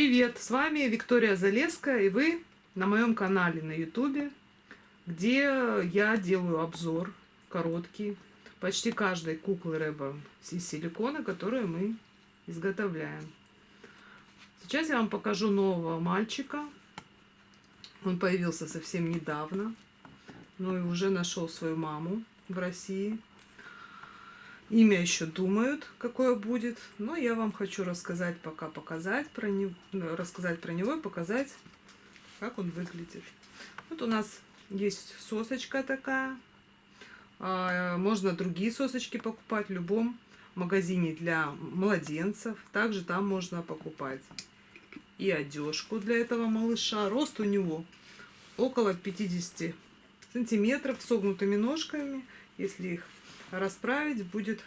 Привет, с вами Виктория Залеская, и вы на моем канале на ютубе, где я делаю обзор короткий почти каждой куклы Рэба из силикона, которую мы изготовляем. Сейчас я вам покажу нового мальчика. Он появился совсем недавно, но и уже нашел свою маму в России. Имя еще думают, какое будет, но я вам хочу рассказать пока, показать про него, рассказать про него и показать, как он выглядит. Вот у нас есть сосочка такая. А, можно другие сосочки покупать в любом магазине для младенцев. Также там можно покупать и одежку для этого малыша. Рост у него около 50 сантиметров, согнутыми ножками. Если их расправить будет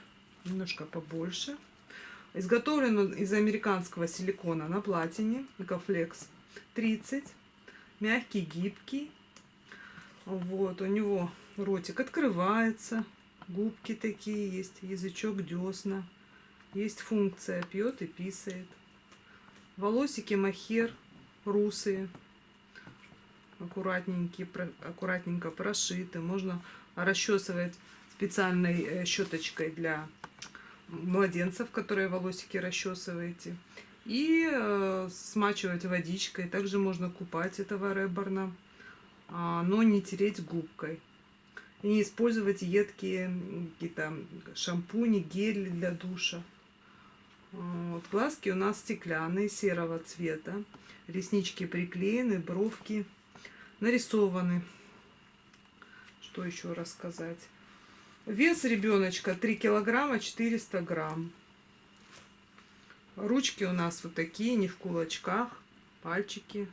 немножко побольше. Изготовлен он из американского силикона на платине, Экофлекс 30. Мягкий, гибкий. Вот, у него ротик открывается, губки такие есть, язычок, десна. Есть функция, пьет и писает. Волосики махер русые, аккуратненькие, аккуратненько прошиты. Можно расчесывать специальной э, щеточкой для младенцев, которые волосики расчесываете. И э, смачивать водичкой. Также можно купать этого реборна, а, но не тереть губкой. И не использовать едкие какие-то шампуни, гели для душа. Вот. Глазки у нас стеклянные, серого цвета. Реснички приклеены, бровки нарисованы. Что еще рассказать? Вес ребеночка 3 килограмма 400 грамм. Ручки у нас вот такие, не в кулачках, пальчики.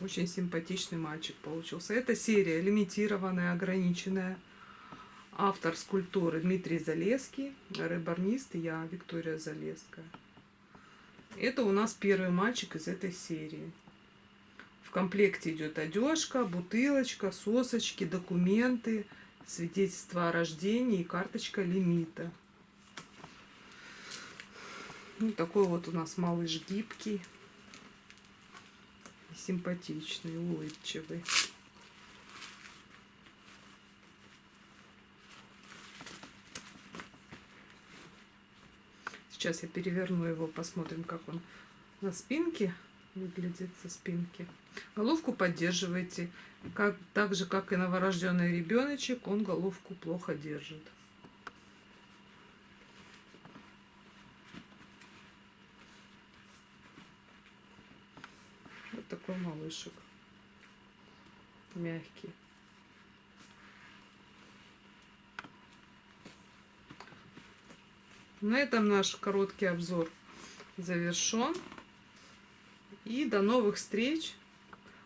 Очень симпатичный мальчик получился. Это серия лимитированная, ограниченная. Автор скульптуры Дмитрий Залеский, рыбарнист я, Виктория Залеская. Это у нас первый мальчик из этой серии. В комплекте идет одежка, бутылочка, сосочки, документы, свидетельство о рождении и карточка лимита. Ну, такой вот у нас малыш гибкий, симпатичный, улыбчивый. Сейчас я переверну его, посмотрим, как он на спинке выглядит со спинки. Головку поддерживайте. Как, так же, как и новорожденный ребеночек, он головку плохо держит. Вот такой малышек. Мягкий. На этом наш короткий обзор завершен. И до новых встреч.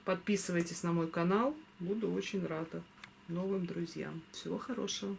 Подписывайтесь на мой канал. Буду очень рада новым друзьям. Всего хорошего.